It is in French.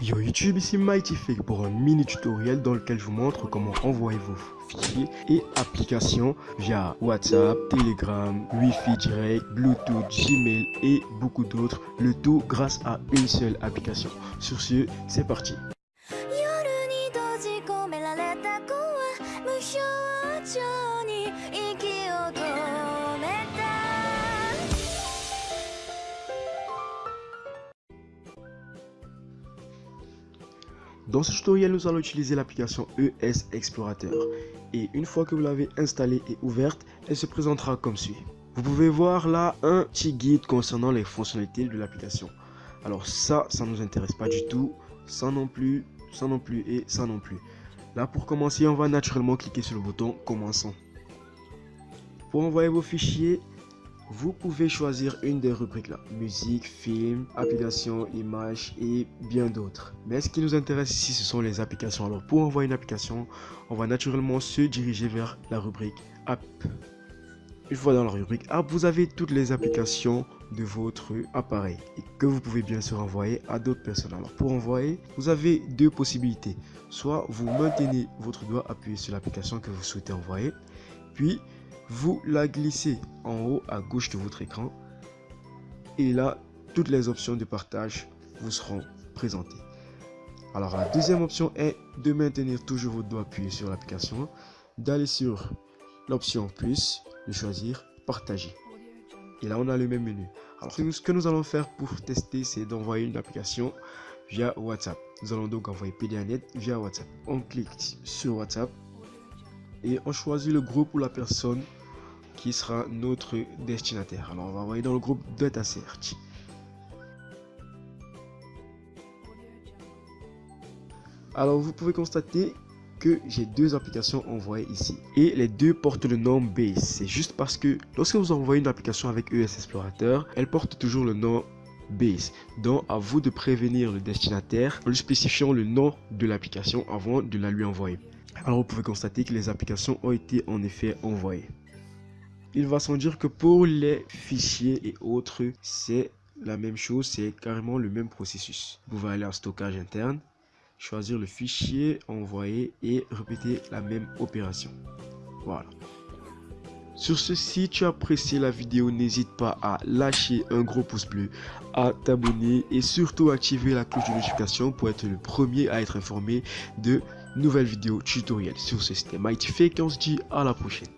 Yo YouTube, ici Mighty Fake pour un mini tutoriel dans lequel je vous montre comment envoyer vos fichiers et applications via WhatsApp, Telegram, Wi-Fi direct, Bluetooth, Gmail et beaucoup d'autres, le tout grâce à une seule application. Sur ce, c'est parti. Dans ce tutoriel, nous allons utiliser l'application ES Explorateur. Et une fois que vous l'avez installée et ouverte, elle se présentera comme suit. Vous pouvez voir là un petit guide concernant les fonctionnalités de l'application. Alors ça, ça ne nous intéresse pas du tout. Ça non plus, ça non plus et ça non plus. Là, pour commencer, on va naturellement cliquer sur le bouton « Commençons ». Pour envoyer vos fichiers, vous pouvez choisir une des rubriques là, musique, film, applications, images et bien d'autres. Mais ce qui nous intéresse ici, ce sont les applications. Alors pour envoyer une application, on va naturellement se diriger vers la rubrique app. Une fois dans la rubrique app, vous avez toutes les applications de votre appareil et que vous pouvez bien sûr envoyer à d'autres personnes. Alors pour envoyer, vous avez deux possibilités. Soit vous maintenez votre doigt appuyé sur l'application que vous souhaitez envoyer, puis vous la glissez en haut à gauche de votre écran et là toutes les options de partage vous seront présentées. Alors la deuxième option est de maintenir toujours votre doigt appuyé sur l'application d'aller sur l'option plus de choisir partager. Et là on a le même menu. Alors ce que nous allons faire pour tester c'est d'envoyer une application via whatsapp. Nous allons donc envoyer PDANet via whatsapp. On clique sur whatsapp et on choisit le groupe ou la personne qui sera notre destinataire. Alors on va envoyer dans le groupe Data Search. Alors vous pouvez constater que j'ai deux applications envoyées ici et les deux portent le nom Base. C'est juste parce que lorsque vous envoyez une application avec ES Explorateur, elle porte toujours le nom Base. Donc à vous de prévenir le destinataire en lui spécifiant le nom de l'application avant de la lui envoyer. Alors vous pouvez constater que les applications ont été en effet envoyées il va sans dire que pour les fichiers et autres, c'est la même chose, c'est carrément le même processus. Vous pouvez aller en stockage interne, choisir le fichier, envoyer et répéter la même opération. Voilà. Sur ce, si tu as apprécié la vidéo, n'hésite pas à lâcher un gros pouce bleu, à t'abonner et surtout activer la cloche de notification pour être le premier à être informé de nouvelles vidéos tutoriels. Sur ce, Mighty Fake et on se dit à la prochaine.